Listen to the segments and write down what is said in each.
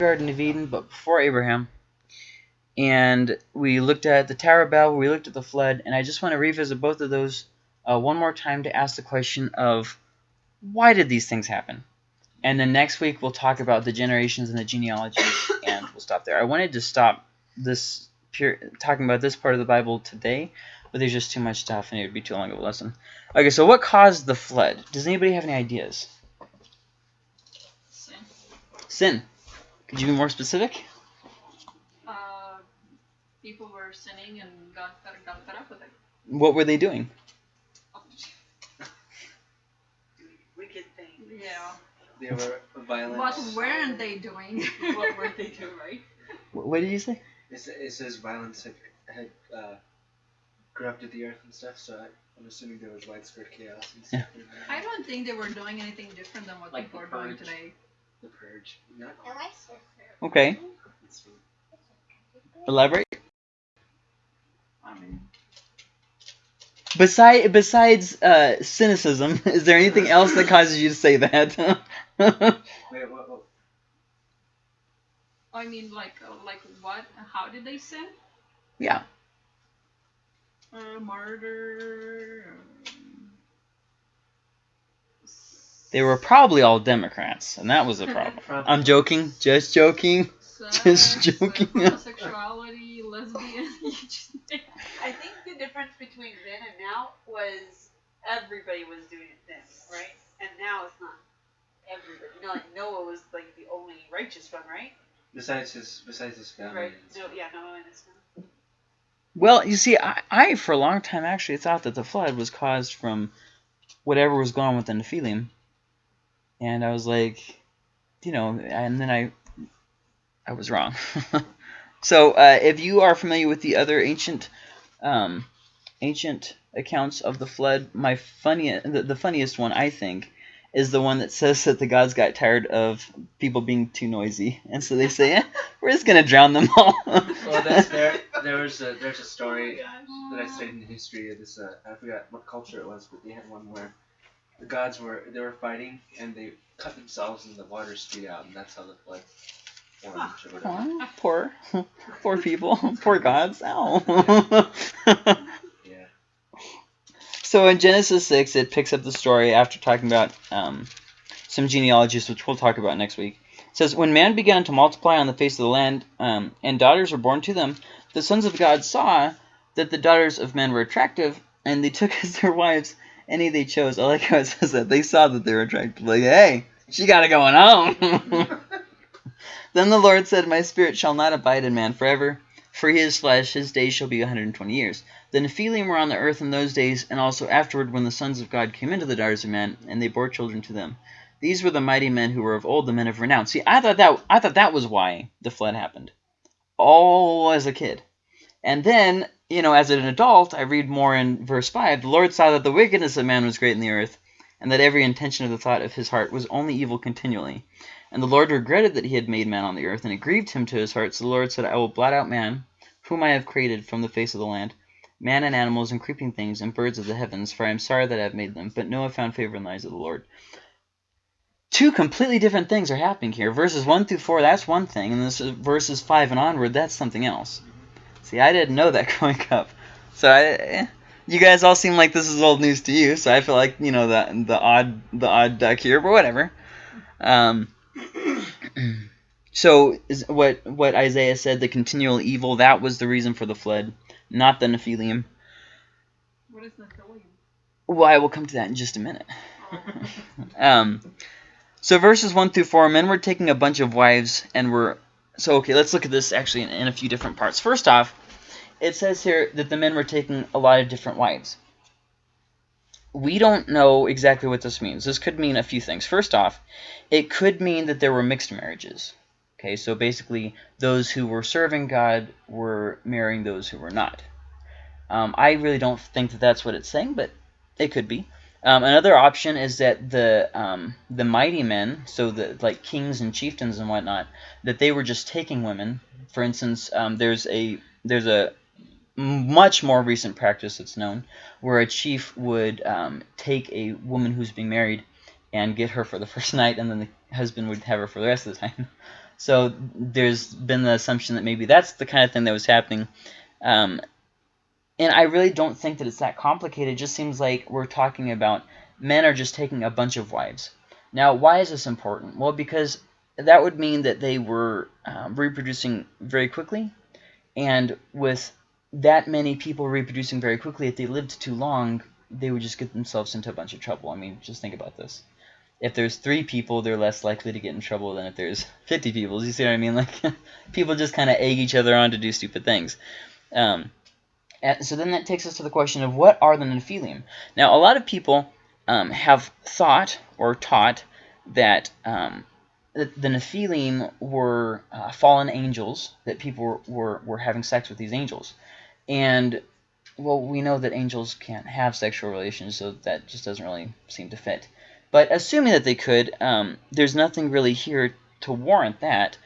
Garden of Eden, but before Abraham. And we looked at the Tower of Babel, we looked at the flood, and I just want to revisit both of those uh, one more time to ask the question of why did these things happen? And then next week we'll talk about the generations and the genealogies, and we'll stop there. I wanted to stop this talking about this part of the Bible today, but there's just too much stuff, and it would be too long of a lesson. Okay, so what caused the flood? Does anybody have any ideas? Sin. Sin. Could you be more specific? Uh, people were sinning and God got, got fed up with it. What were they doing? Wicked thing. Yeah. They were violent. What weren't they doing? what were they doing, right? Wh- What did you say? It, it says violence had, had uh, corrupted the earth and stuff, so I, I'm assuming there was widespread chaos and stuff. I don't think they were doing anything different than what Like people are doing today. The purge. No, Okay. Elaborate. I mean, Beside, besides uh, cynicism, is there anything else that causes you to say that? wait, what, what? I mean, like, uh, like what? How did they sin? yeah. Uh, murder. um, They were probably all Democrats, and that was a problem. I'm joking. Just joking. Just sex, joking. Homosexuality, lesbian. just- I think the difference between then and now was everybody was doing it then, right? And now it's not everybody. You know, like Noah was like the only righteous one, right? Besides his, besides his family. Right. No, yeah, Noah and his family. Well, you see, I, I for a long time actually thought that the flood was caused from whatever was going on with the Nephilim, and I was like, you know, and then I, I was wrong. so, uh, if you are familiar with the other ancient, um, ancient accounts of the flood, my funniest, the, the funniest one I think, is the one that says that the gods got tired of people being too noisy, and so they say, eh, we're just gonna drown them all. Well, that's there. There was a, there's a story that I studied in the history of this. Uh, I forgot what culture it was, but they had one where the gods were they were fighting and they cut themselves and the water spewed out, and that's how the flood formed or whatever. Aw, poor, poor people, poor gods. Ow. Yeah. so in Genesis six, it picks up the story after talking about um, some genealogies, which we'll talk about next week. It says, when man began to multiply on the face of the land, um, and daughters were born to them, the sons of God saw that the daughters of men were attractive, and they took as their wives any they chose. I like how it says that they saw that they were attractive. Like, hey, she got it going on. Then the Lord said, My spirit shall not abide in man forever, for he is flesh, his days shall be a 120 years. The Nephilim were on the earth in those days, and also afterward when the sons of God came into the daughters of men, and they bore children to them. These were the mighty men who were of old, the men of renown. See, I thought that I thought that was why the flood happened. All as a kid. And then, you know, as an adult, I read more in verse 5. The Lord saw that the wickedness of man was great in the earth, and that every intention of the thought of his heart was only evil continually. And the Lord regretted that he had made man on the earth, and it grieved him to his heart. So the Lord said, I will blot out man, whom I have created from the face of the land, man and animals and creeping things and birds of the heavens, for I am sorry that I have made them. But Noah found favor in the eyes of the Lord. Two completely different things are happening here. Verses 1 through 4, that's one thing, and this is verses 5 and onward, that's something else. See, I didn't know that growing up. So I, eh, you guys all seem like this is old news to you, so I feel like, you know, the, the odd the odd duck here, but whatever. Um, so is what what Isaiah said, the continual evil, that was the reason for the flood, not the Nephilim. What is Nephilim? Well, I will come to that in just a minute. Um, so verses 1 through 4, men were taking a bunch of wives and were... So, okay, let's look at this actually in, in a few different parts. First off, it says here that the men were taking a lot of different wives. We don't know exactly what this means. This could mean a few things. First off, it could mean that there were mixed marriages. Okay, so basically those who were serving God were marrying those who were not. Um, I really don't think that that's what it's saying, but it could be. Um, another option is that the um, the mighty men, so the like kings and chieftains and whatnot, that they were just taking women. For instance, um, there's a there's a much more recent practice that's known where a chief would um, take a woman who's being married and get her for the first night, and then the husband would have her for the rest of the time. So there's been the assumption that maybe that's the kind of thing that was happening. And I really don't think that it's that complicated. It just seems like we're talking about men are just taking a bunch of wives. Now, why is this important? Well, because that would mean that they were um, reproducing very quickly. And with that many people reproducing very quickly, if they lived too long, they would just get themselves into a bunch of trouble. I mean, just think about this. If there's three people, they're less likely to get in trouble than if there's 50 people. You see what I mean? Like, people just kind of egg each other on to do stupid things. Um, and so then that takes us to the question of what are the Nephilim? Now, a lot of people um, have thought or taught that um, the, the Nephilim were uh, fallen angels, that people were, were, were having sex with these angels. And, well, we know that angels can't have sexual relations, so that just doesn't really seem to fit. But assuming that they could, um, there's nothing really here to warrant that.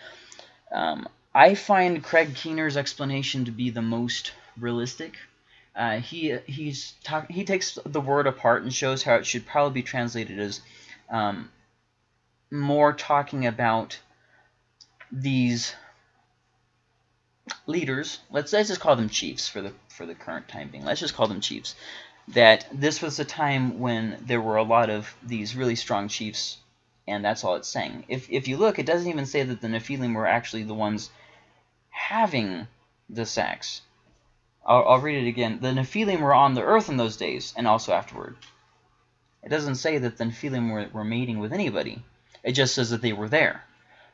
Um, I find Craig Keener's explanation to be the most realistic. Uh, he he's talk, he takes the word apart and shows how it should probably be translated as um, more talking about these leaders. Let's let's just call them chiefs for the for the current time being. Let's just call them chiefs. That this was a time when there were a lot of these really strong chiefs, and that's all it's saying. If if you look, it doesn't even say that the Nephilim were actually the ones having the sex. I'll, I'll read it again. The Nephilim were on the earth in those days, and also afterward. It doesn't say that the Nephilim were, were mating with anybody. It just says that they were there.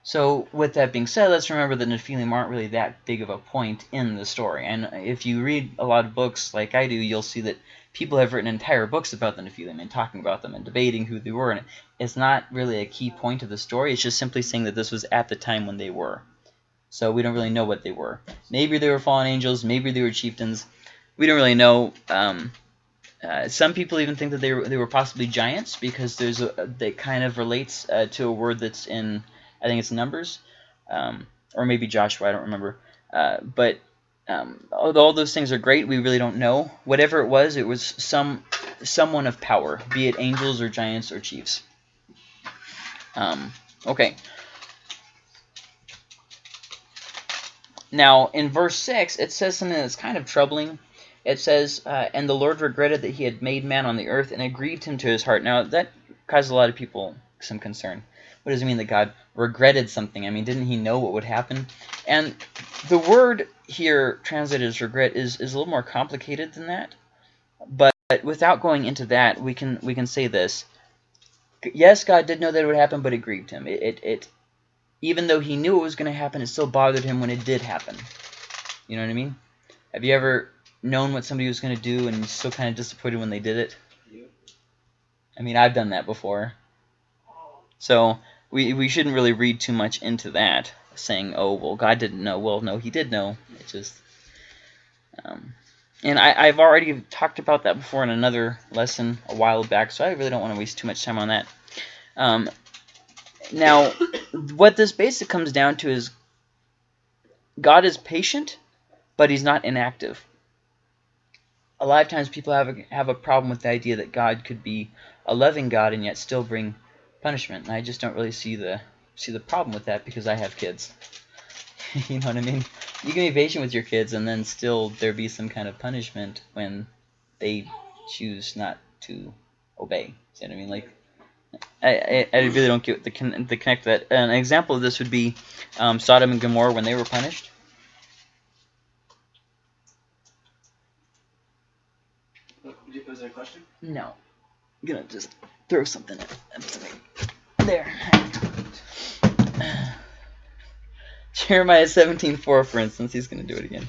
So with that being said, let's remember that Nephilim aren't really that big of a point in the story. And if you read a lot of books like I do, you'll see that people have written entire books about the Nephilim and talking about them and debating who they were. And it's not really a key point of the story. It's just simply saying that this was at the time when they were. So we don't really know what they were. Maybe they were fallen angels. Maybe they were chieftains. We don't really know. Um, uh, some people even think that they were, they were possibly giants because there's a that kind of relates uh, to a word that's in I think it's Numbers, um, or maybe Joshua. I don't remember. Uh, but um, although all those things are great, we really don't know. Whatever it was, it was some someone of power, be it angels or giants or chiefs. Um, okay. Now, in verse 6, it says something that's kind of troubling. It says, uh, And the Lord regretted that he had made man on the earth, and it grieved him to his heart. Now, that caused a lot of people some concern. What does it mean that God regretted something? I mean, didn't he know what would happen? And the word here translated as regret is, is a little more complicated than that. But without going into that, we can we can say this. Yes, God did know that it would happen, but it grieved him. It, it, it even though he knew it was going to happen, it still bothered him when it did happen. You know what I mean? Have you ever known what somebody was going to do and still kind of disappointed when they did it? I mean, I've done that before. So we, we shouldn't really read too much into that, saying, oh, well, God didn't know. Well, no, he did know. It just... Um, and I, I've already talked about that before in another lesson a while back, so I really don't want to waste too much time on that. Um, now, what this basically comes down to is God is patient, but he's not inactive. A lot of times people have a, have a problem with the idea that God could be a loving God and yet still bring punishment. And I just don't really see the see the problem with that because I have kids. you know what I mean? You can be patient with your kids and then still there be some kind of punishment when they choose not to obey. See what I mean? Like I, I, I really don't get the, con the connect that. An example of this would be um, Sodom and Gomorrah when they were punished. Was there a question? No. I'm going to just throw something at There. Jeremiah 17.4, for instance. He's going to do it again.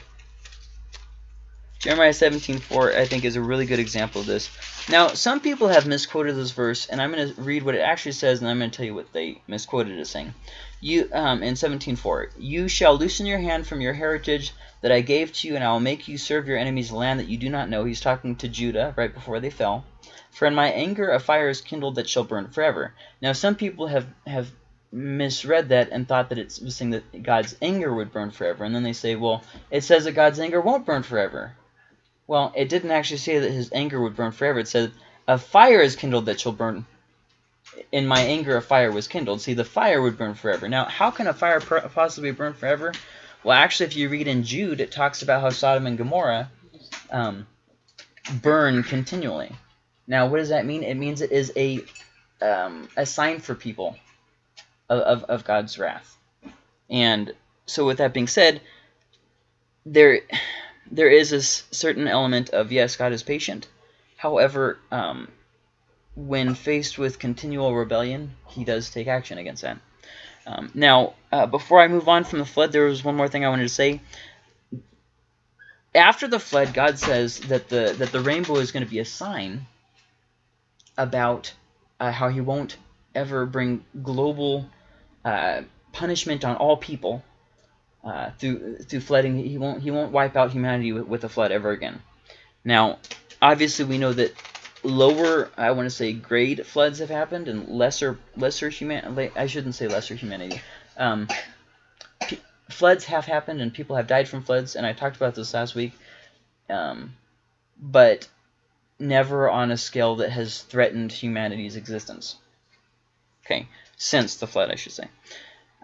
Jeremiah 17:4 I think is a really good example of this. Now, some people have misquoted this verse, and I'm going to read what it actually says, and I'm going to tell you what they misquoted it as saying. You, um, in 17:4, You shall loosen your hand from your heritage that I gave to you, and I will make you serve your enemies' land that you do not know. He's talking to Judah right before they fell. For in my anger a fire is kindled that shall burn forever. Now, some people have, have misread that and thought that it was saying that God's anger would burn forever. And then they say, well, it says that God's anger won't burn forever. Well, it didn't actually say that his anger would burn forever. It said, a fire is kindled that shall burn in my anger a fire was kindled. See, the fire would burn forever. Now, how can a fire possibly burn forever? Well, actually, if you read in Jude, it talks about how Sodom and Gomorrah um, burn continually. Now, what does that mean? It means it is a um, a sign for people of, of, of God's wrath. And so, with that being said, there there is a certain element of yes, God is patient. However, um, when faced with continual rebellion, He does take action against that. Um, now, uh, before I move on from the flood, there was one more thing I wanted to say. After the flood, God says that the that the rainbow is going to be a sign about uh, how He won't ever bring global uh, punishment on all people uh, through through flooding. He won't he won't wipe out humanity with, with a flood ever again. Now, obviously, we know that lower I want to say grade floods have happened and lesser lesser human I shouldn't say lesser humanity. Um, floods have happened and people have died from floods, and I talked about this last week. Um, but never on a scale that has threatened humanity's existence. Okay, since the flood, I should say.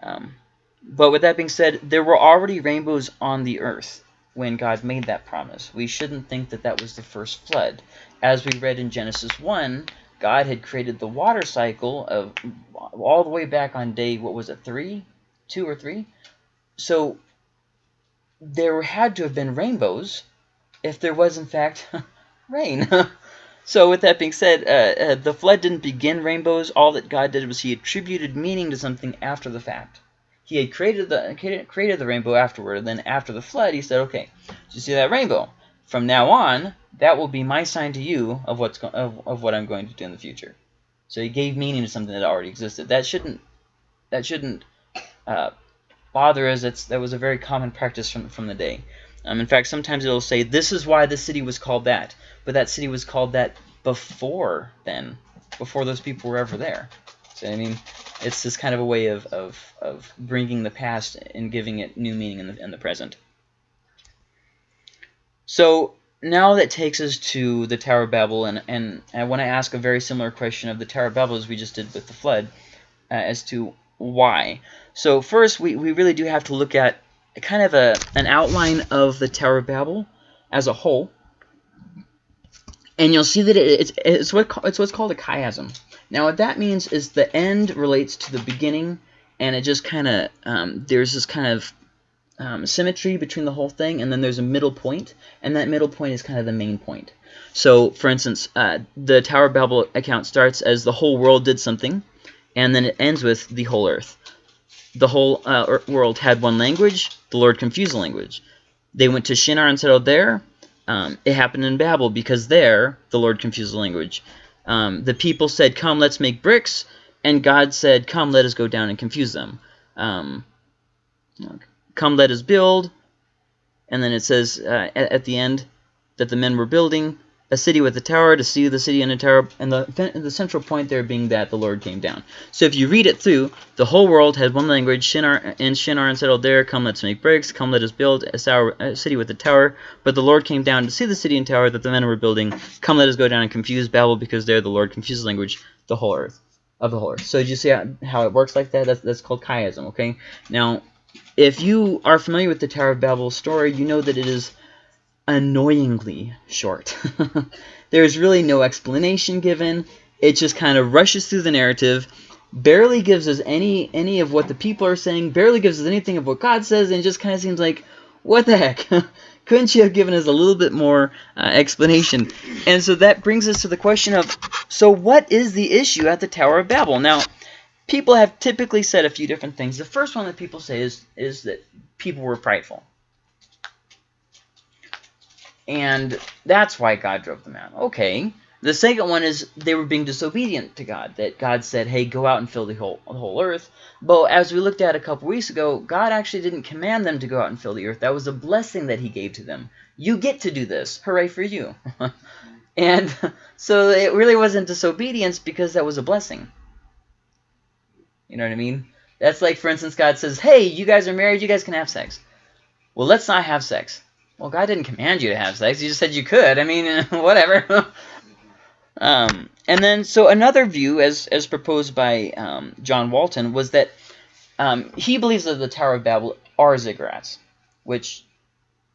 Um, but with that being said, there were already rainbows on the earth when God made that promise. We shouldn't think that that was the first flood. As we read in Genesis 1, God had created the water cycle of all the way back on day, what was it, three? Two or three? So there had to have been rainbows if there was, in fact, rain. so with that being said, uh, uh, the flood didn't begin rainbows. All that God did was he attributed meaning to something after the fact. He had created the created the rainbow afterward, and then after the flood, he said, "Okay, do you see that rainbow? From now on, that will be my sign to you of what's of, of what I'm going to do in the future." So he gave meaning to something that already existed. That shouldn't that shouldn't uh, bother us. It's that was a very common practice from from the day. Um, in fact, sometimes it'll say, "This is why the city was called that," but that city was called that before then, before those people were ever there. I mean, it's this kind of a way of, of, of bringing the past and giving it new meaning in the, in the present. So now that takes us to the Tower of Babel, and, and I want to ask a very similar question of the Tower of Babel as we just did with the flood, uh, as to why. So first, we, we really do have to look at kind of a an outline of the Tower of Babel as a whole, and you'll see that it, it's it's what it's what's called a chiasm. Now, what that means is the end relates to the beginning, and it just kind of um, there's this kind of um, symmetry between the whole thing, and then there's a middle point, and that middle point is kind of the main point. So, for instance, uh, the Tower of Babel account starts as the whole world did something, and then it ends with the whole earth. The whole uh, world had one language. The Lord confused the language. They went to Shinar and settled there. Um, it happened in Babel because there the Lord confused the language. Um, the people said, "Come, let's make bricks," and God said, "Come, let us go down and confuse them." Um, Come, let us build. And then it says uh, at, at, the end that the men were building a city with a tower to see the city and a tower, and the the central point there being that the Lord came down. So if you read it through, the whole world had one language. Shinar and Shinar and settled there. Come, let's make bricks. Come, let us build a, sour, a city with a tower. But the Lord came down to see the city and tower that the men were building. Come, let us go down and confuse Babel, because there the Lord confused language, the whole earth of the whole earth. So you see how, how it works like that? That's that's called chiasm. Okay. Now if you are familiar with the Tower of Babel story, you know that it is annoyingly short. There's really no explanation given. It just kind of rushes through the narrative, barely gives us any any of what the people are saying, barely gives us anything of what God says, and just kind of seems like, what the heck? Couldn't you have given us a little bit more uh, explanation? And so that brings us to the question of, so what is the issue at the Tower of Babel? Now, people have typically said a few different things. The first one that people say is is that people were prideful. And that's why God drove them out. Okay. The second one is they were being disobedient to God. That God said, hey, go out and fill the whole, the whole earth. But as we looked at a couple weeks ago, God actually didn't command them to go out and fill the earth. That was a blessing that he gave to them. You get to do this. Hooray for you. and so it really wasn't disobedience because that was a blessing. You know what I mean? That's like, for instance, God says, hey, you guys are married, you guys can have sex. Well, let's not have sex. Well, God didn't command you to have sex. He just said you could. I mean, whatever. Um, and then, so another view, as as proposed by um, John Walton, was that um, he believes that the Tower of Babel are ziggurats, which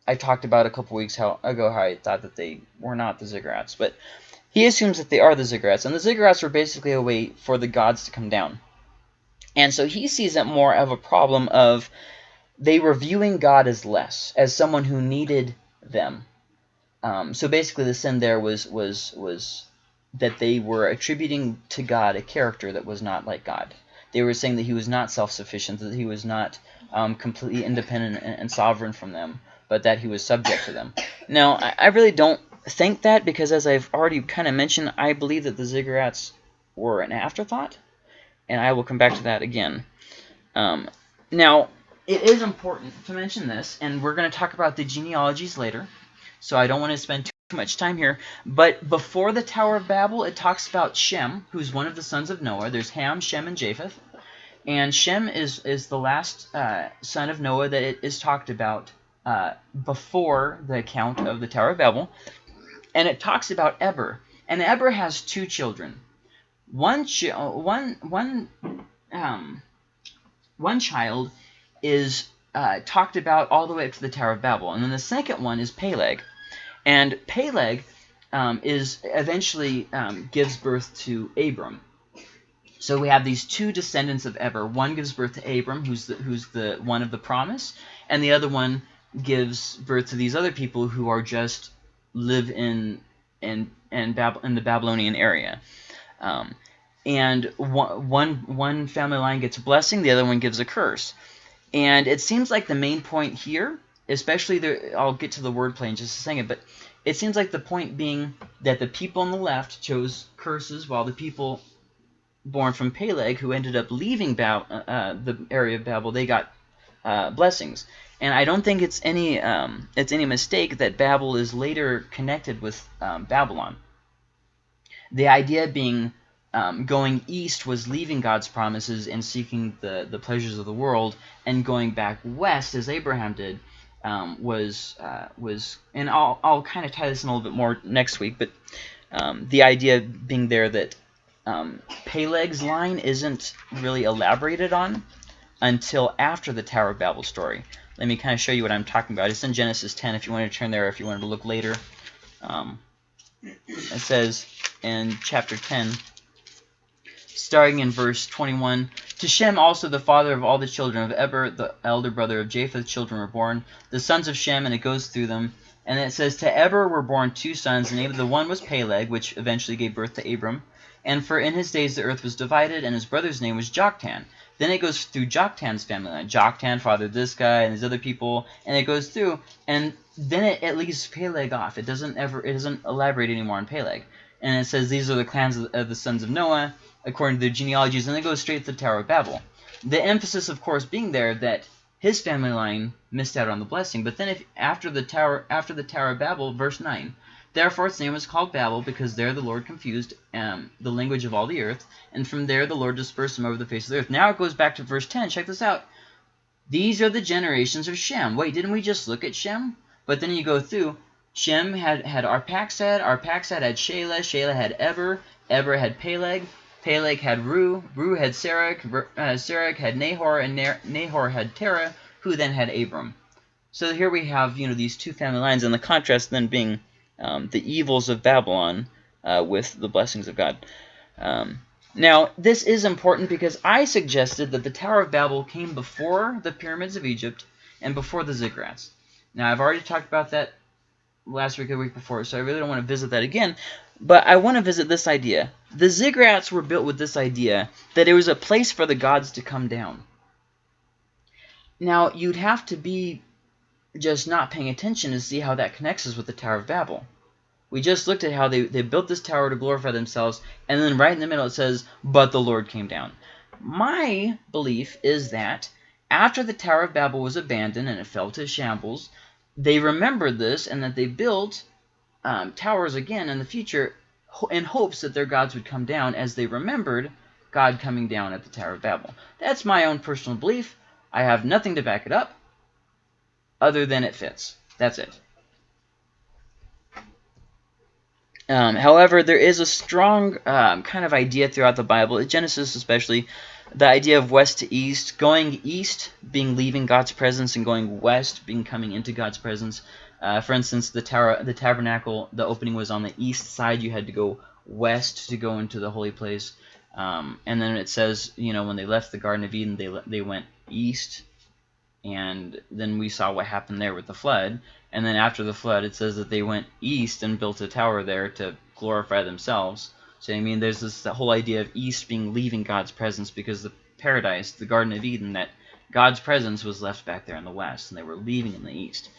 I talked about a couple weeks how, ago how I thought that they were not the ziggurats. But he assumes that they are the ziggurats, and the ziggurats were basically a way for the gods to come down. And so he sees it more of a problem of they were viewing God as less, as someone who needed them. Um, so basically, the sin there was was was that they were attributing to God a character that was not like God. They were saying that he was not self-sufficient, that he was not um, completely independent and, and, sovereign from them, but that he was subject to them. Now, I, I really don't think that because, as I've already kind of mentioned, I believe that the ziggurats were an afterthought, and I will come back to that again. Um, now, it is important to mention this, and we're going to talk about the genealogies later, so I don't want to spend too much time here. But before the Tower of Babel, it talks about Shem, who's one of the sons of Noah. There's Ham, Shem, and Japheth. And Shem is, is the last uh, son of Noah that it is talked about uh, before the account of the Tower of Babel. And it talks about Eber. And Eber has two children. One, ch one, one, um, one child is uh, talked about all the way up to the Tower of Babel. And then the second one is Peleg. And Peleg um, is eventually um, gives birth to Abram. So we have these two descendants of Eber. One gives birth to Abram, who's the, who's the one of the promise, and the other one gives birth to these other people who are just live in in in, Bab in the Babylonian area. Um, and one, one one family line gets a blessing, the other one gives a curse. And it seems like the main point here especially the I'll get to the wordplay in just a second, but it seems like the point being that the people on the left chose curses while the people born from Peleg, who ended up leaving uh, uh, the area of Babel, they got uh, blessings. And I don't think it's any um, it's any mistake that Babel is later connected with um, Babylon. The idea being um, going east was leaving God's promises and seeking the, the pleasures of the world, and going back west, as Abraham did, um, was uh, was, and I'll I'll kind of tie this in a little bit more next week, but um, the idea being there that um, Peleg's line isn't really elaborated on until after the Tower of Babel story. Let me kind of show you what I'm talking about. It's in Genesis 10 if you want to turn there, if you wanted to look later. Um, it says in chapter 10, starting in verse 21, to Shem also the father of all the children of Eber, the elder brother of Japheth, children were born, the sons of Shem, and it goes through them. And it says, To Eber were born two sons, the name of the one was Peleg, which eventually gave birth to Abram. And for in his days the earth was divided, and his brother's name was Joktan. Then it goes through Joktan's family line. Joktan fathered this guy and these other people, and it goes through, and then it, it leaves Peleg off. It doesn't ever, it doesn't elaborate anymore on Peleg. And it says these are the clans of, of the sons of Noah, according to the genealogies, and then goes straight to the Tower of Babel. The emphasis, of course, being there that his family line missed out on the blessing. But then if after the Tower after the Tower of Babel, verse 9, Therefore its name was called Babel, because there the Lord confused um, the language of all the earth, and from there the Lord dispersed them over the face of the earth. Now it goes back to verse 10. Check this out. These are the generations of Shem. Wait, didn't we just look at Shem? But then you go through. Shem had, had Arphaxad, Arphaxad had Shelah, Shelah had Eber, Eber had Peleg, Peleg had Reu, Reu had Serach, uh, Serach had Nahor, and Nahor had Terah, who then had Abram. So here we have, you know, these two family lines, and the contrast then being um, the evils of Babylon uh, with the blessings of God. Um, now, this is important because I suggested that the Tower of Babel came before the pyramids of Egypt and before the ziggurats. Now, I've already talked about that last week or week before, so I really don't want to visit that again. But I want to visit this idea. The ziggurats were built with this idea that it was a place for the gods to come down. Now, you'd have to be just not paying attention to see how that connects us with the Tower of Babel. We just looked at how they, they built this tower to glorify themselves, and then right in the middle it says, but the Lord came down. My belief is that after the Tower of Babel was abandoned and it fell to shambles, they remembered this and that they built um, towers again in the future in hopes that their gods would come down as they remembered God coming down at the Tower of Babel. That's my own personal belief. I have nothing to back it up other than it fits. That's it. Um, however, there is a strong um, kind of idea throughout the Bible, Genesis especially, the idea of west to east, going east being leaving God's presence and going west being coming into God's presence. Uh, for instance, the tower, the tabernacle, the opening was on the east side. You had to go west to go into the holy place. Um, and then it says, you know, when they left the Garden of Eden, they they went east, and then we saw what happened there with the flood. And then after the flood, it says that they went east and built a tower there to glorify themselves. So I mean, there's this whole idea of east being leaving God's presence because the paradise, the Garden of Eden, that God's presence was left back there in the west, and they were leaving in the east.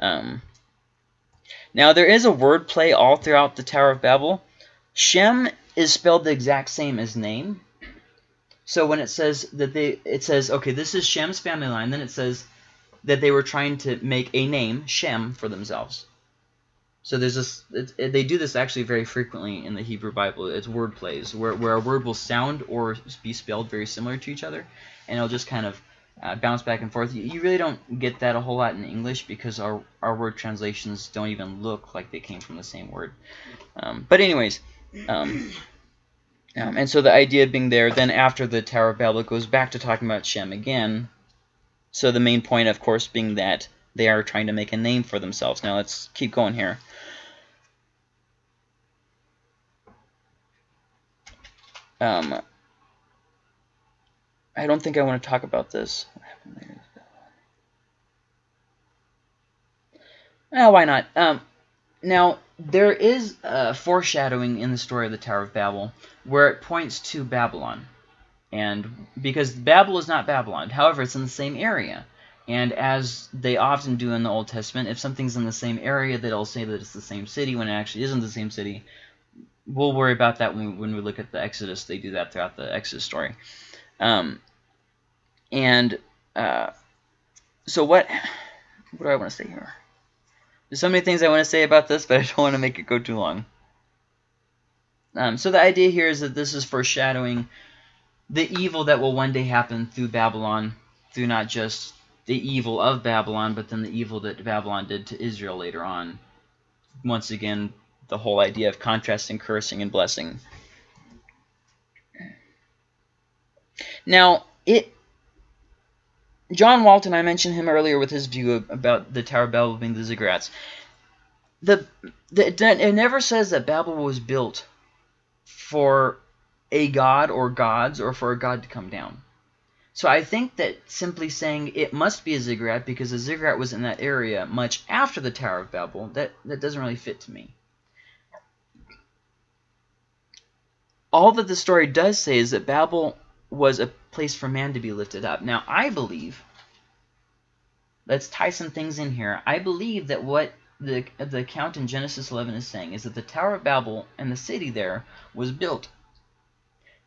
Um, now there is a word play all throughout the Tower of Babel. Shem is spelled the exact same as name. So when it says that they, it says, okay, this is Shem's family line, then it says that they were trying to make a name, Shem, for themselves. So there's this, it, they do this actually very frequently in the Hebrew Bible. It's word plays, where, where a word will sound or be spelled very similar to each other, and it'll just kind of uh, bounce back and forth. You, you, really don't get that a whole lot in English because our, our word translations don't even look like they came from the same word. Um, but anyways, um, um, and so the idea being there, then after the Tower of Babel, goes back to talking about Shem again. So the main point, of course, being that they are trying to make a name for themselves. Now let's keep going here. Um, I don't think I want to talk about this. Oh, why not? Um, now, there is a foreshadowing in the story of the Tower of Babel where it points to Babylon. And because Babel is not Babylon, however, it's in the same area. And as they often do in the Old Testament, if something's in the same area, they'll say that it's the same city when it actually isn't the same city. We'll worry about that when we, when we look at the Exodus. They do that throughout the Exodus story. Um, and uh, so what, what do I want to say here? There's so many things I want to say about this, but I don't want to make it go too long. Um, so the idea here is that this is foreshadowing the evil that will one day happen through Babylon, through not just the evil of Babylon, but then the evil that Babylon did to Israel later on. Once again, the whole idea of contrasting cursing and blessing. Now, it John Walton, I mentioned him earlier with his view about the Tower of Babel being the ziggurats. The, the it never says that Babel was built for a god or gods or for a god to come down. So I think that simply saying it must be a ziggurat because a ziggurat was in that area much after the Tower of Babel, that, that doesn't really fit to me. All that the story does say is that Babel was a place for man to be lifted up. Now, I believe, let's tie some things in here. I believe that what the, the account in Genesis 11 is saying is that the Tower of Babel and the city there was built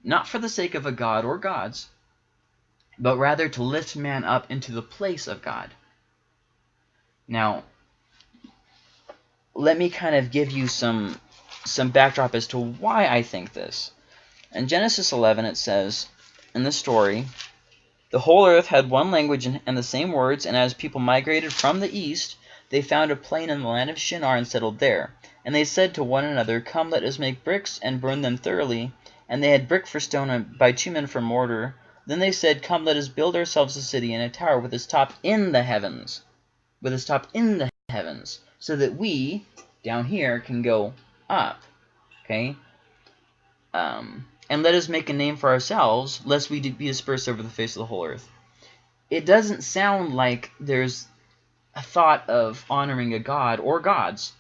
not for the sake of a god or gods, but rather to lift man up into the place of God. Now, let me kind of give you some some backdrop as to why I think this. In Genesis 11 it says, in the story, the whole earth had one language and the same words, and as people migrated from the east, they found a plain in the land of Shinar and settled there. And they said to one another, Come, let us make bricks and burn them thoroughly. And they had brick for stone and bitumen for mortar. Then they said, Come, let us build ourselves a city and a tower with its top in the heavens, with its top in the heavens, so that we, down here, can go up. Okay? Um, and let us make a name for ourselves, lest we be dispersed over the face of the whole earth. It doesn't sound like there's a thought of honoring a god or gods.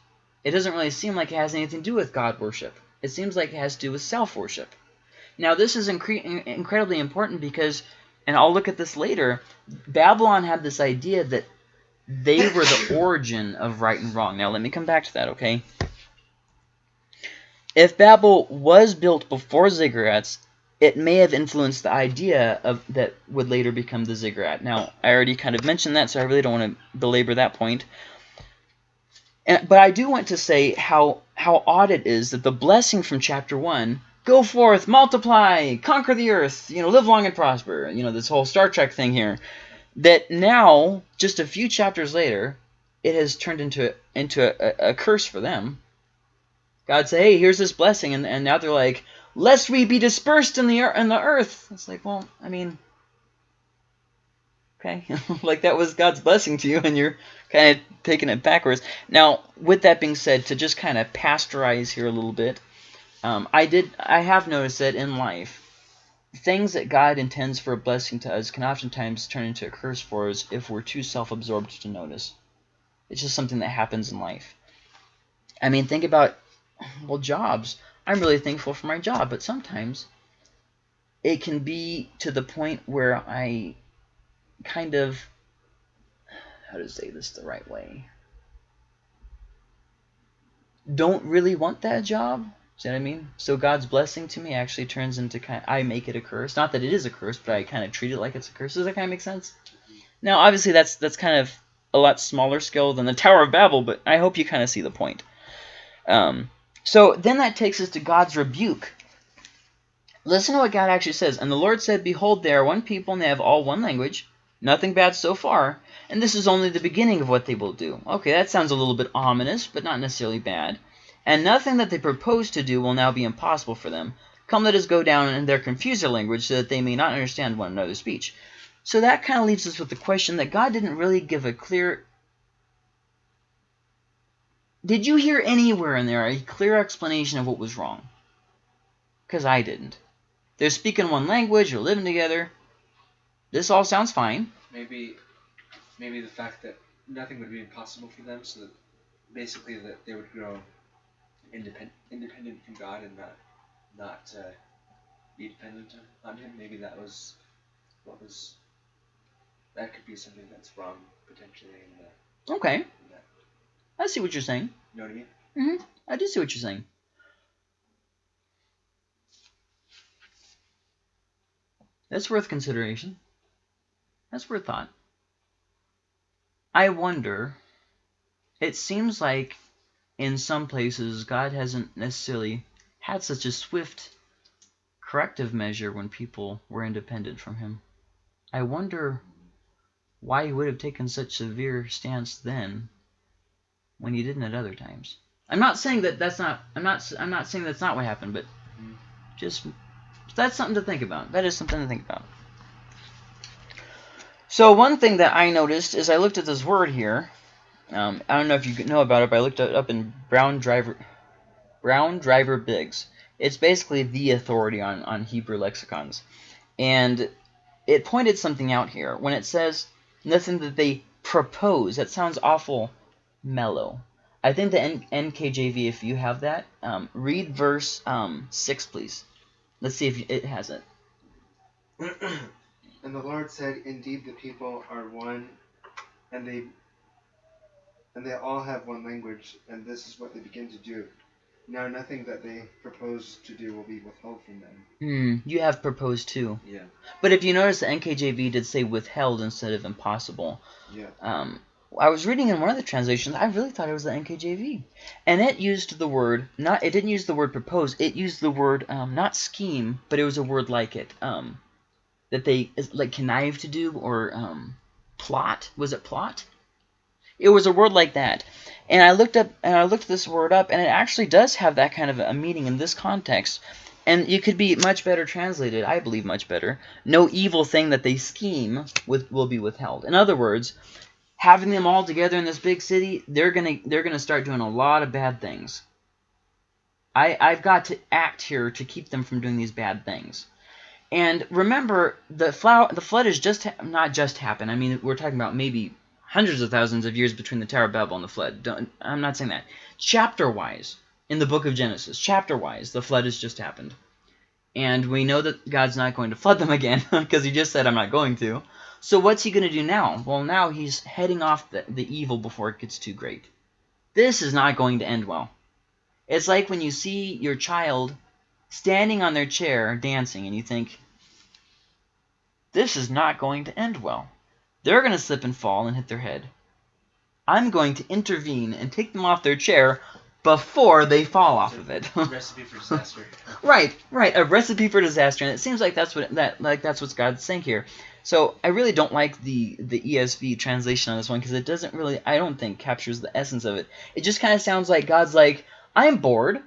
It doesn't really seem like it has anything to do with god worship. It seems like it has to do with self-worship. Now, this is incre incredibly important because, and I'll look at this later, Babylon had this idea that they were the origin of right and wrong. Now, let me come back to that, okay? If Babel was built before ziggurats, it may have influenced the idea of that would later become the ziggurat. Now, I already kind of mentioned that, so I really don't want to belabor that point. And, but I do want to say how how odd it is that the blessing from chapter 1, go forth, multiply, conquer the earth, you know, live long and prosper, you know, this whole Star Trek thing here, that now, just a few chapters later, it has turned into into a, a curse for them God said, "Hey, here's this blessing," and, and now they're like, "Lest we be dispersed in the ear- in the earth." It's like, well, I mean, okay, like that was God's blessing to you, and you're kind of taking it backwards. Now, with that being said, to just kind of pasteurize here a little bit, um, I did, I have noticed that in life, things that God intends for a blessing to us can oftentimes turn into a curse for us if we're too self-absorbed to notice. It's just something that happens in life. I mean, think about, well, jobs. I'm really thankful for my job, but sometimes it can be to the point where I kind of, how to say this the right way, don't really want that job. See what I mean? So God's blessing to me actually turns into kind. I make it a curse. Not that it is a curse, but I kind of treat it like it's a curse. Does that kind of make sense? Now, obviously, that's that's kind of a lot smaller scale than the Tower of Babel, but I hope you kind of see the point. Um, so then that takes us to God's rebuke. Listen to what God actually says. And the Lord said, Behold, they are one people, and they have all one language. Nothing bad so far. And this is only the beginning of what they will do. Okay, that sounds a little bit ominous, but not necessarily bad. And nothing that they propose to do will now be impossible for them. Come, let us go down and their confuse their language, so that they may not understand one another's speech. So that kind of leaves us with the question that God didn't really give a clear... Did you hear anywhere in there a clear explanation of what was wrong? Because I didn't. They're speaking one language, they're living together. This all sounds fine. Maybe, maybe the fact that nothing would be impossible for them, so that basically that they would grow independent, independent from God and not, not uh, be dependent on, Him. Maybe that was what was. That could be something that's wrong potentially in, the, Okay. I see what you're saying. You know what I mean? Mm-hmm. I do see what you're saying. That's worth consideration. That's worth thought. I wonder, it seems like in some places God hasn't necessarily had such a swift corrective measure when people were independent from him. I wonder why he would have taken such severe stance then when you didn't at other times. I'm not saying that that's not. I'm not. I'm not saying that's not what happened, but just that's something to think about. That is something to think about. So one thing that I noticed is I looked at this word here. Um, I don't know if you know about it, but I looked it up in Brown Driver, Brown Driver Briggs. It's basically the authority on on Hebrew lexicons, and it pointed something out here when it says nothing that they propose. That sounds awful mellow. I think the N- NKJV, if you have that, um, read verse um, 6, please. Let's see if it has it. And the Lord said, Indeed, the people are one, and they and they all have one language, and this is what they begin to do. Now, nothing that they propose to do will be withheld from them. Hmm, you have proposed too. Yeah. But if you notice, the NKJV did say withheld instead of impossible. Yeah. Um, I was reading in one of the translations. I really thought it was the NKJV, and it used the word not. It didn't use the word propose. It used the word um, not scheme, but it was a word like it. Um, that they like connive to do or um, plot. Was it plot? It was a word like that. And I looked up and I looked this word up, and it actually does have that kind of a meaning in this context. And it could be much better translated, I believe much better. No evil thing that they scheme with will be withheld. In other words, having them all together in this big city, they're gonna they're gonna start doing a lot of bad things. I I've got to act here to keep them from doing these bad things. And remember, the flower the flood is just not just happened. I mean, we're talking about maybe hundreds of thousands of years between the Tower of Babel and the flood. Don't, I'm not saying that. Chapter wise, in the book of Genesis, chapter wise, the flood has just happened. And we know that God's not going to flood them again because he just said, I'm not going to. So what's he going to do now? Well, now he's heading off the, the evil before it gets too great. This is not going to end well. It's like when you see your child standing on their chair dancing and you think, this is not going to end well. They're going to slip and fall and hit their head. I'm going to intervene and take them off their chair before they fall off of it. Recipe for disaster. Right, right. A recipe for disaster, and it seems like that's what that like that's what God's saying here. So I really don't like the the ESV translation on this one because it doesn't really I don't think captures the essence of it. It just kind of sounds like God's like I'm bored.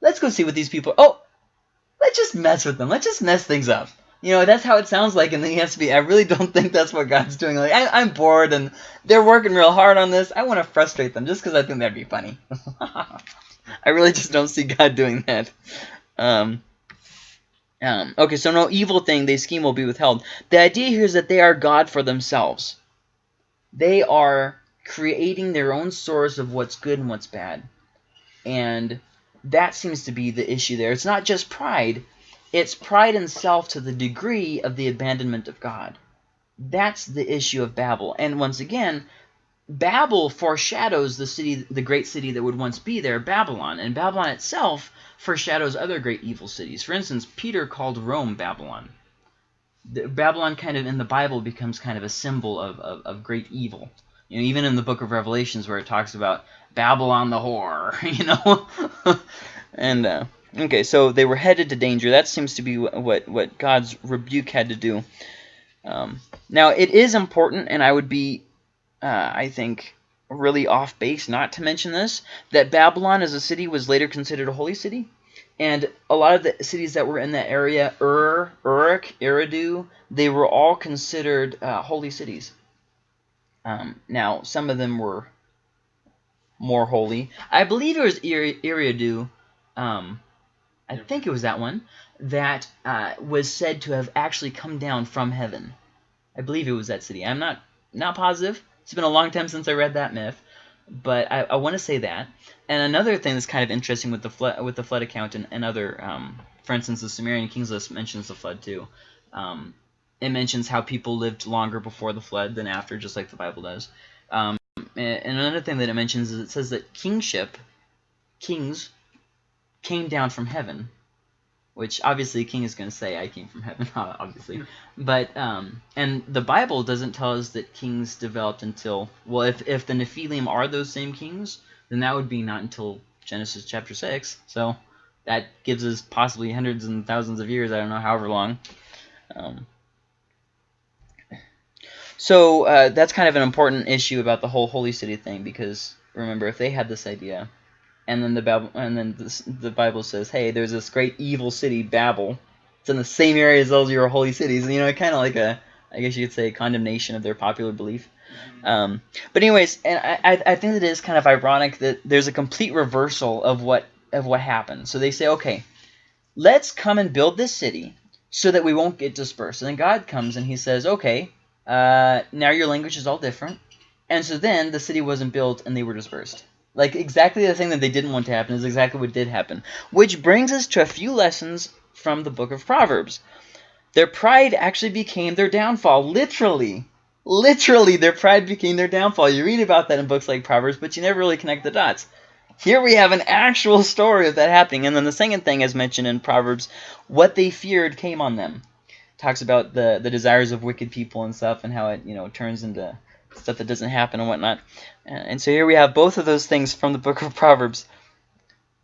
let's go see what these people. Oh, let's just mess with them. Let's just mess things up. You know, that's how it sounds like in the ESV. I really don't think that's what God's doing. Like, I, I'm bored and they're working real hard on this. I want to frustrate them just because I think that'd be funny. I really just don't see God doing that. Um, um, okay, so no evil thing they scheme will be withheld. The idea here is that they are God for themselves. They are creating their own source of what's good and what's bad. And that seems to be the issue there. It's not just pride. It's pride in self to the degree of the abandonment of God. That's the issue of Babel. And once again, Babel foreshadows the city, the great city that would once be there, Babylon. And Babylon itself foreshadows other great evil cities. For instance, Peter called Rome Babylon. The, Babylon kind of in the Bible becomes kind of a symbol of, of, of great evil. You know, even in the book of Revelations where it talks about Babylon the whore, you know? and, uh, okay, so they were headed to danger. That seems to be what, what God's rebuke had to do. Um, now, it is important, and I would be, uh, I think, really off base not to mention this, that Babylon as a city was later considered a holy city. And a lot of the cities that were in that area, Ur, Uruk, Eridu, they were all considered uh, holy cities. Um, now, some of them were more holy. I believe it was Eridu, um, I think it was that one, that uh, was said to have actually come down from heaven. I believe it was that city. I'm not not positive. It's been a long time since I read that myth, but I, I want to say that. And another thing that's kind of interesting with the flood, with the flood account and, and other, um, for instance, the Sumerian Kings list mentions the flood too. Um, it mentions how people lived longer before the flood than after, just like the Bible does. Um, and another thing that it mentions is it says that kingship, kings, came down from heaven, which obviously king is going to say, I came from heaven, obviously. But, um, and the Bible doesn't tell us that kings developed until, well, if, if the Nephilim are those same kings, then that would be not until Genesis chapter 6. So that gives us possibly hundreds and thousands of years, I don't know, however long. Um, so uh, that's kind of an important issue about the whole holy city thing because remember, if they had this idea, and then the Bible, and then this, the Bible says, "Hey, there's this great evil city, Babel. It's in the same area as those your holy cities." And, you know, kind of like a, I guess you could say, condemnation of their popular belief. Um, but anyways, and I, I think it is kind of ironic that there's a complete reversal of what of what happened. So they say, okay, let's come and build this city so that we won't get dispersed. And then God comes and He says, okay, uh, now your language is all different. And so then the city wasn't built and they were dispersed. Like exactly the thing that they didn't want to happen is exactly what did happen. Which brings us to a few lessons from the book of Proverbs. Their pride actually became their downfall, literally. Literally, their pride became their downfall. You read about that in books like Proverbs, but you never really connect the dots. Here we have an actual story of that happening. And then the second thing, as mentioned in Proverbs, what they feared came on them talks about the the desires of wicked people and stuff, and how it you know turns into stuff that doesn't happen and whatnot. And so here we have both of those things from the book of Proverbs.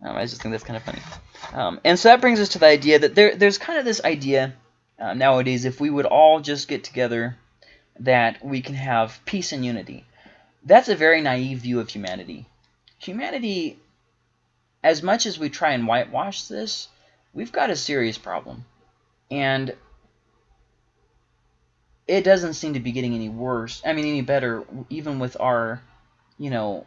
Um, I just think that's kind of funny. Um, and so that brings us to the idea that there there's kind of this idea uh, nowadays if we would all just get together that we can have peace and unity. That's a very naive view of humanity. Humanity, as much as we try and whitewash this, we've got a serious problem. And it doesn't seem to be getting any worse. I mean, any better, even with our, you know,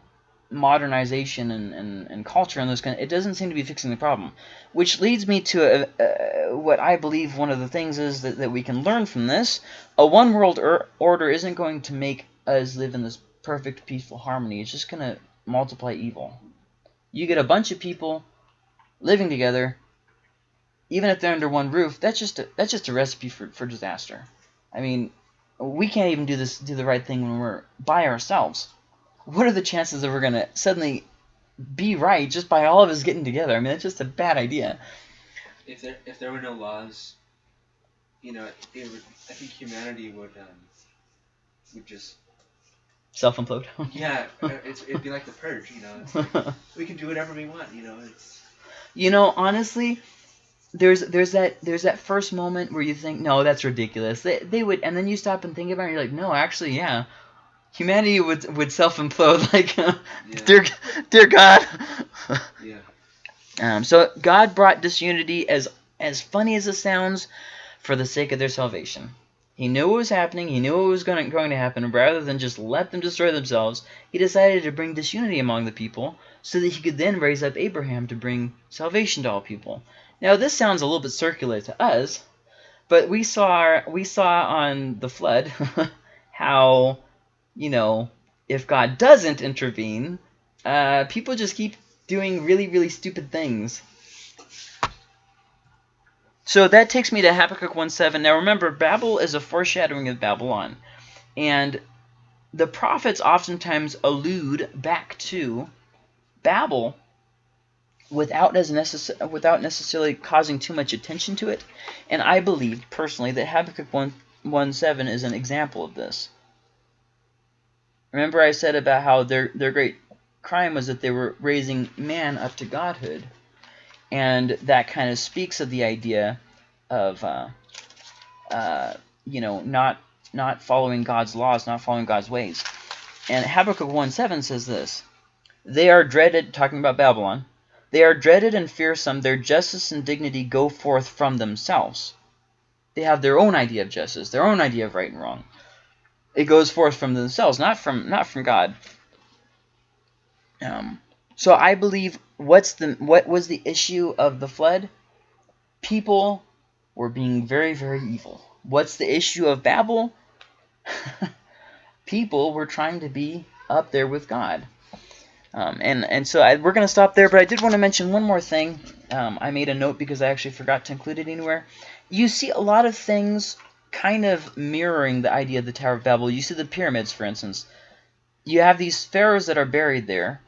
modernization and, and, and culture and those kind of, it doesn't seem to be fixing the problem. Which leads me to a, a, what I believe one of the things is that, that we can learn from this. A one world er order isn't going to make us live in this perfect, peaceful harmony. It's just going to multiply evil. You get a bunch of people living together, even if they're under one roof, that's just a, that's just a recipe for, for disaster. I mean, we can't even do this, do the right thing when we're by ourselves. What are the chances that we're gonna suddenly be right just by all of us getting together? I mean, it's just a bad idea. If there if there were no laws, you know, it would. I think humanity would um, would just self implode. yeah, uh, it's, it'd be like the purge. You know, like we can do whatever we want. You know, it's. You know, honestly, there's there's that there's that first moment where you think no that's ridiculous they, they would and then you stop and think about it you're like no actually yeah humanity would would self implode like uh, Yeah. dear dear God Yeah. Um, so God brought disunity as as funny as it sounds for the sake of their salvation. He knew what was happening. He knew what was going to, going to happen. Rather than just let them destroy themselves, he decided to bring disunity among the people so that he could then raise up Abraham to bring salvation to all people. Now, this sounds a little bit circular to us, but we saw we saw on the flood how, you know, if God doesn't intervene, uh, people just keep doing really, really stupid things. So that takes me to Habakkuk 1.7. Now remember, Babel is a foreshadowing of Babylon. And the prophets oftentimes allude back to Babel without as necess- without necessarily causing too much attention to it. And I believe personally that Habakkuk 1, 1.7 is an example of this. Remember I said about how their their great crime was that they were raising man up to godhood. And that kind of speaks of the idea of, uh, uh, you know, not not following God's laws, not following God's ways. And Habakkuk 1.7 says this, They are dreaded, talking about Babylon, they are dreaded and fearsome, their justice and dignity go forth from themselves. They have their own idea of justice, their own idea of right and wrong. It goes forth from themselves, not from not from God. Um, so I believe what's the what was the issue of the flood? People were being very very evil. What's the issue of Babel? People were trying to be up there with God. Um, and and so I, we're going to stop there, but I did want to mention one more thing. Um, I made a note because I actually forgot to include it anywhere. You see a lot of things kind of mirroring the idea of the Tower of Babel. You see the pyramids, for instance. You have these pharaohs that are buried there,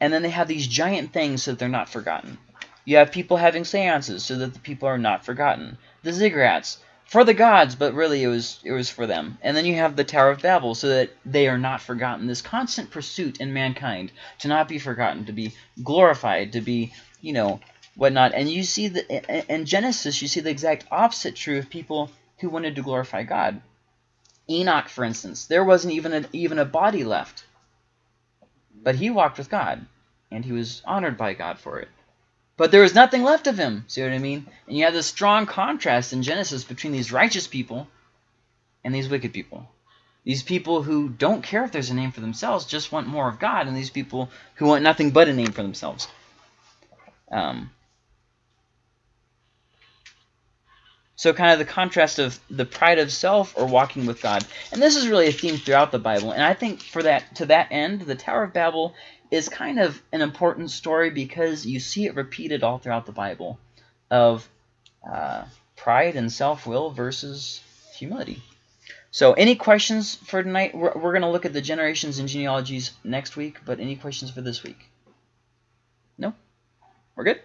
and then they have these giant things so that they're not forgotten. You have people having seances so that the people are not forgotten. The ziggurats for the gods, but really it was it was for them. And then you have the Tower of Babel so that they are not forgotten. This constant pursuit in mankind to not be forgotten, to be glorified, to be, you know, whatnot. And you see the in Genesis, you see the exact opposite true of people who wanted to glorify God. Enoch, for instance, there wasn't even a, even a body left. But he walked with God, and he was honored by God for it. But there was nothing left of him. See what I mean? And you have this strong contrast in Genesis between these righteous people and these wicked people. These people who don't care if there's a name for themselves, just want more of God, and these people who want nothing but a name for themselves. Um, so kind of the contrast of the pride of self or walking with God. And this is really a theme throughout the Bible. And I think for that to that end, the Tower of Babel is kind of an important story because you see it repeated all throughout the Bible of uh, pride and self-will versus humility. So any questions for tonight? We're, we're going to look at the generations and genealogies next week, but any questions for this week? No? We're good?